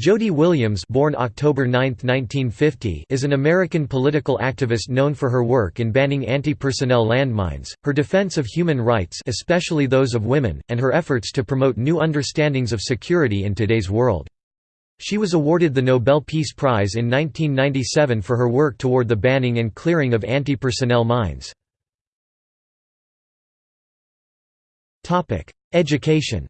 Jody Williams born October 9, 1950, is an American political activist known for her work in banning anti-personnel landmines, her defense of human rights especially those of women, and her efforts to promote new understandings of security in today's world. She was awarded the Nobel Peace Prize in 1997 for her work toward the banning and clearing of anti-personnel mines. Education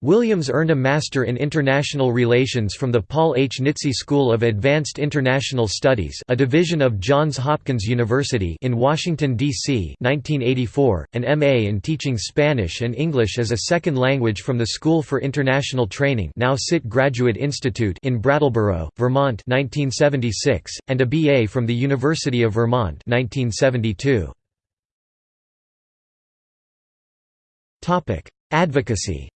Williams earned a Master in International Relations from the Paul H. Nitze School of Advanced International Studies a division of Johns Hopkins University in Washington, D.C. 1984, an M.A. in teaching Spanish and English as a second language from the School for International Training now SIT Graduate Institute in Brattleboro, Vermont 1976, and a B.A. from the University of Vermont 1972. Advocacy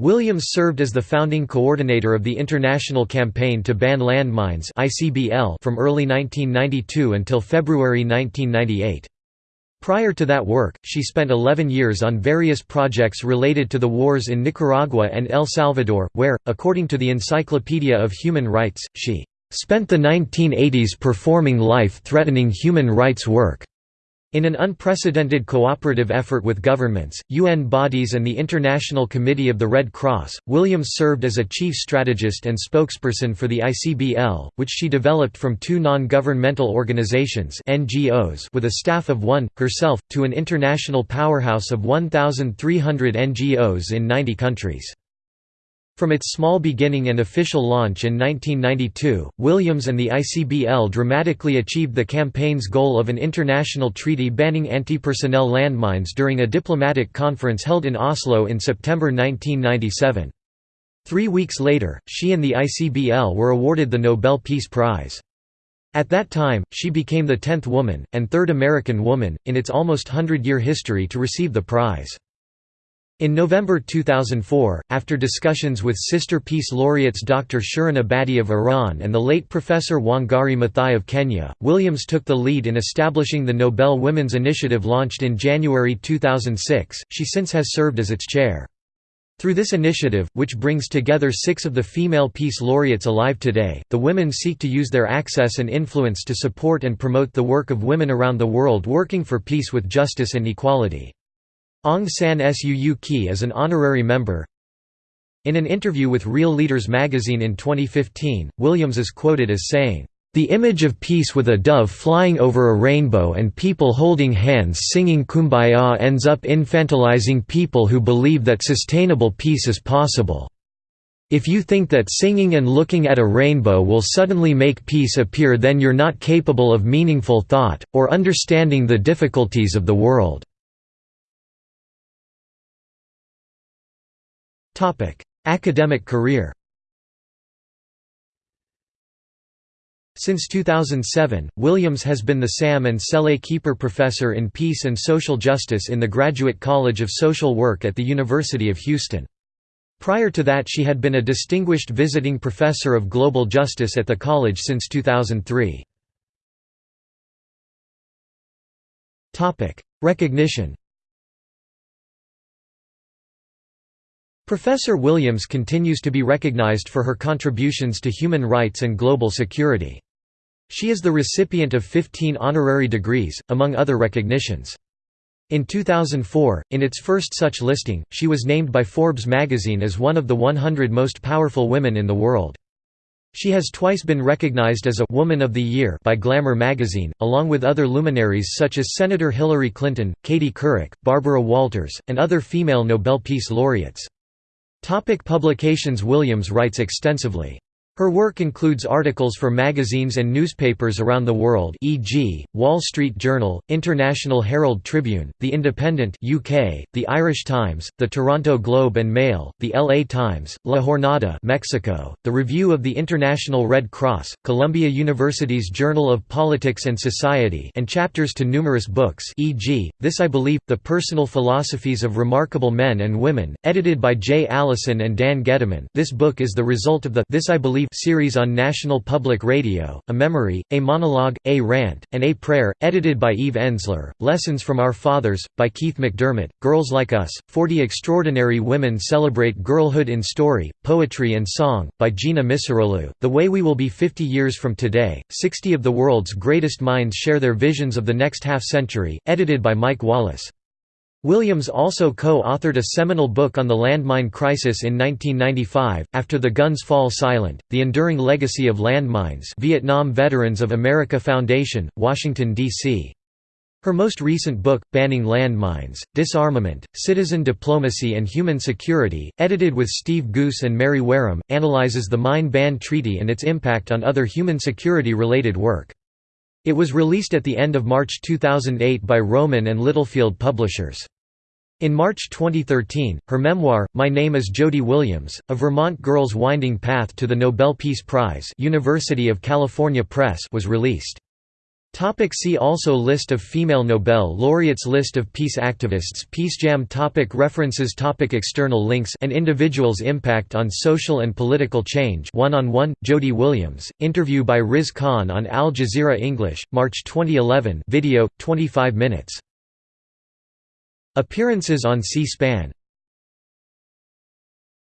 Williams served as the founding coordinator of the International Campaign to Ban Landmines from early 1992 until February 1998. Prior to that work, she spent 11 years on various projects related to the wars in Nicaragua and El Salvador, where, according to the Encyclopedia of Human Rights, she "...spent the 1980s performing life-threatening human rights work." In an unprecedented cooperative effort with governments, UN bodies and the International Committee of the Red Cross, Williams served as a chief strategist and spokesperson for the ICBL, which she developed from two non-governmental organizations NGOs with a staff of one, herself, to an international powerhouse of 1,300 NGOs in 90 countries. From its small beginning and official launch in 1992, Williams and the ICBL dramatically achieved the campaign's goal of an international treaty banning anti-personnel landmines during a diplomatic conference held in Oslo in September 1997. Three weeks later, she and the ICBL were awarded the Nobel Peace Prize. At that time, she became the tenth woman, and third American woman, in its almost hundred-year history to receive the prize. In November 2004, after discussions with sister peace laureates Dr. Shirin Ebadi of Iran and the late Professor Wangari Maathai of Kenya, Williams took the lead in establishing the Nobel Women's Initiative launched in January 2006. She since has served as its chair. Through this initiative, which brings together six of the female peace laureates alive today, the women seek to use their access and influence to support and promote the work of women around the world working for peace with justice and equality. Aung San Suu Kyi is an honorary member. In an interview with Real Leaders magazine in 2015, Williams is quoted as saying, "...the image of peace with a dove flying over a rainbow and people holding hands singing Kumbaya ends up infantilizing people who believe that sustainable peace is possible." If you think that singing and looking at a rainbow will suddenly make peace appear then you're not capable of meaningful thought, or understanding the difficulties of the world. Academic career Since 2007, Williams has been the Sam and Cele Keeper Professor in Peace and Social Justice in the Graduate College of Social Work at the University of Houston. Prior to that she had been a distinguished visiting professor of global justice at the college since 2003. Recognition Professor Williams continues to be recognized for her contributions to human rights and global security. She is the recipient of 15 honorary degrees, among other recognitions. In 2004, in its first such listing, she was named by Forbes magazine as one of the 100 most powerful women in the world. She has twice been recognized as a «Woman of the Year» by Glamour magazine, along with other luminaries such as Senator Hillary Clinton, Katie Couric, Barbara Walters, and other female Nobel Peace Laureates. Topic publications Williams writes extensively. Her work includes articles for magazines and newspapers around the world e.g., Wall Street Journal, International Herald Tribune, The Independent UK, The Irish Times, The Toronto Globe and Mail, The LA Times, La Jornada Mexico, The Review of the International Red Cross, Columbia University's Journal of Politics and Society and chapters to numerous books e.g., This I Believe, The Personal Philosophies of Remarkable Men and Women, edited by Jay Allison and Dan Gediman this book is the result of the This I Believe Series on National Public Radio, A Memory, A Monologue, A Rant, and A Prayer, edited by Eve Ensler, Lessons from Our Fathers, by Keith McDermott, Girls Like Us, 40 Extraordinary Women Celebrate Girlhood in Story, Poetry and Song, by Gina Misiroglu, The Way We Will Be 50 Years from Today, 60 of the World's Greatest Minds Share Their Visions of the Next Half Century, edited by Mike Wallace. Williams also co-authored a seminal book on the landmine crisis in 1995, After the Guns Fall Silent, The Enduring Legacy of Landmines Vietnam Veterans of America Foundation, Washington, D.C. Her most recent book, Banning Landmines, Disarmament, Citizen Diplomacy and Human Security, edited with Steve Goose and Mary Wareham, analyzes the Mine Ban Treaty and its impact on other human security-related work. It was released at the end of March 2008 by Rowman and Littlefield Publishers. In March 2013, her memoir, My Name is Jody Williams, A Vermont Girl's Winding Path to the Nobel Peace Prize University of California Press was released. Topic see also List of female Nobel laureates List of peace activists PeaceJam topic References topic External links and individuals' impact on social and political change One-on-one, Jody Williams, interview by Riz Khan on Al Jazeera English, March 2011 video, 25 minutes. Appearances on C-SPAN